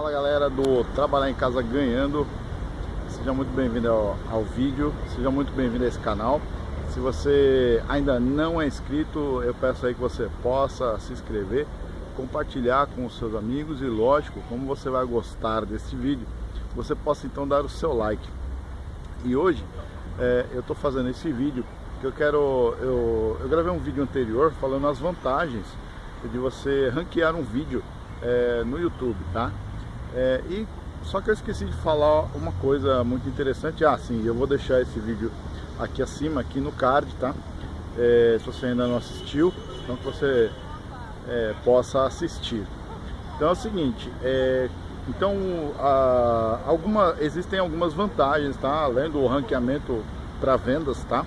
galera do Trabalhar em Casa Ganhando. Seja muito bem-vindo ao, ao, vídeo Seja muito bem-vindo a esse canal. Se você ainda não é inscrito Eu peço aí que você possa se inscrever Compartilhar com os seus amigos E lógico, como você vai gostar desse vídeo Você possa então dar o seu like. E hoje é, eu estou fazendo esse vídeo que eu quero eu, eu gravei um vídeo anterior falando as vantagens de você ranquear um vídeo é, no YouTube, tá? É, e só que eu esqueci de falar uma coisa muito interessante. Ah, sim, eu vou deixar esse vídeo aqui acima, aqui no card, tá? É, se você ainda não assistiu, então que você é, possa assistir. Então é o seguinte, é, então a, alguma, existem algumas vantagens, tá? Além do ranqueamento para vendas, tá?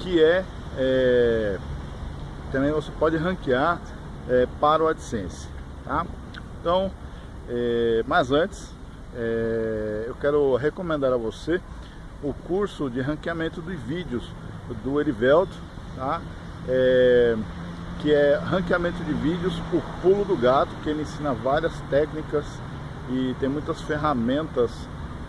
Que é, é, também você pode ranquear é, para o AdSense, tá? Então, é, mas antes, é, eu quero recomendar a você o curso de ranqueamento dos vídeos do Erivelto, tá? É, que é ranqueamento de vídeos, o pulo do gato, que ele ensina várias técnicas e tem muitas ferramentas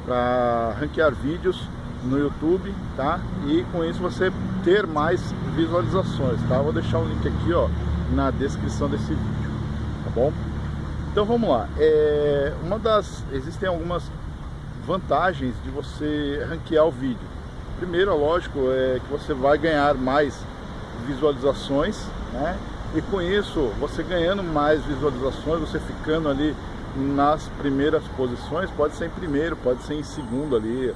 para ranquear vídeos no YouTube, tá? E com isso você ter mais visualizações, tá? Vou deixar o link aqui, ó, na descrição desse vídeo, tá bom? Então vamos lá. É, uma das existem algumas vantagens de você ranquear o vídeo. Primeiro, lógico, é que você vai ganhar mais visualizações, né? E com isso, você ganhando mais visualizações, você ficando ali nas primeiras posições, pode ser em primeiro, pode ser em segundo ali.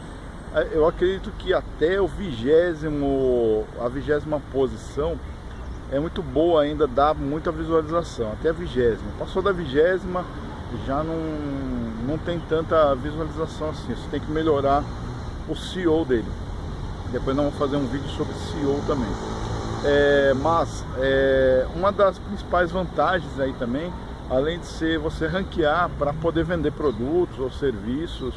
É, eu acredito que até o vigésimo, a vigésima posição é muito boa ainda, dá muita visualização, até a vigésima. Passou da vigésima, já não, não tem tanta visualização assim, você tem que melhorar o CEO dele. Depois nós vamos fazer um vídeo sobre CEO também. É, mas é, uma das principais vantagens aí também, além de ser você ranquear para poder vender produtos ou serviços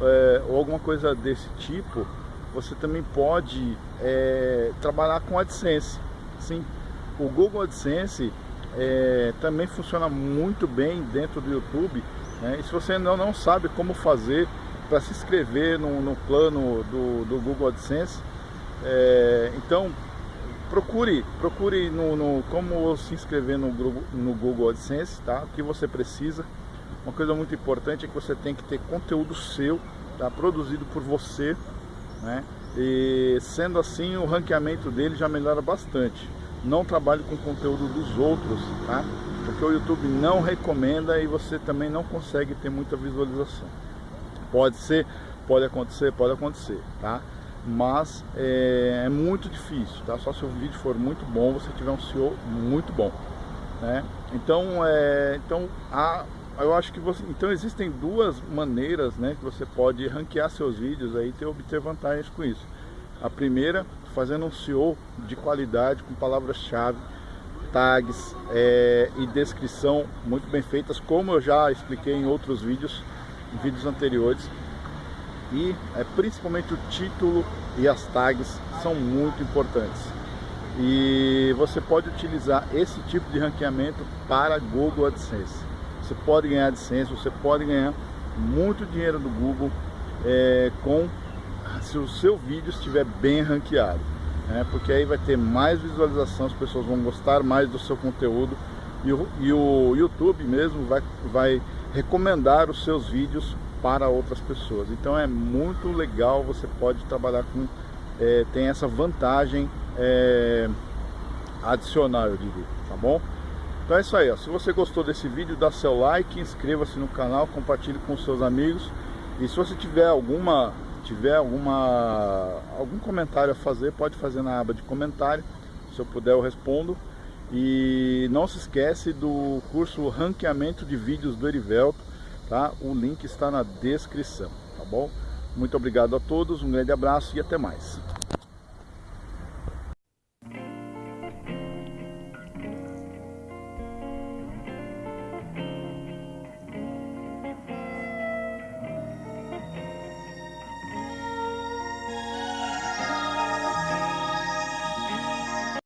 é, ou alguma coisa desse tipo, você também pode é, trabalhar com AdSense. Sim, o Google AdSense é, também funciona muito bem dentro do YouTube. Né? E se você ainda não sabe como fazer para se inscrever no, no plano do, do, Google AdSense, é, então procure, procure no, no, como se inscrever no, no Google AdSense, tá? O que você precisa. Uma coisa muito importante é que você tem que ter conteúdo seu, tá? produzido por você, né? E sendo assim, o ranqueamento dele já melhora bastante não trabalhe com conteúdo dos outros, tá? Porque o YouTube não recomenda e você também não consegue ter muita visualização. Pode ser, pode acontecer, pode acontecer, tá? Mas é, é muito difícil, tá? Só se o vídeo for muito bom, você tiver um SEO muito bom, né? Então, é, então a, eu acho que você, então existem duas maneiras, né, que você pode ranquear seus vídeos aí e obter vantagens com isso. A primeira, fazendo um SEO de qualidade com palavras-chave, tags é, e descrição muito bem feitas, como eu já expliquei em outros vídeos, em vídeos anteriores. E é, principalmente o título e as tags são muito importantes. E você pode utilizar esse tipo de ranqueamento para Google AdSense. Você pode ganhar AdSense, você pode ganhar muito dinheiro do Google é, com se o seu vídeo estiver bem ranqueado, né? porque aí vai ter mais visualização, as pessoas vão gostar mais do seu conteúdo e o, e o YouTube mesmo vai, vai recomendar os seus vídeos para outras pessoas. Então é muito legal, você pode trabalhar com, é, tem essa vantagem é, adicional, eu diria, tá bom? Então é isso aí, ó. se você gostou desse vídeo, dá seu like, inscreva-se no canal, compartilhe com seus amigos e se você tiver alguma tiver alguma, algum comentário a fazer, pode fazer na aba de comentário. Se eu puder eu respondo. E não se esquece do curso Ranqueamento de Vídeos do Erivelto, tá? O link está na descrição, tá bom? Muito obrigado a todos, um grande abraço e até mais.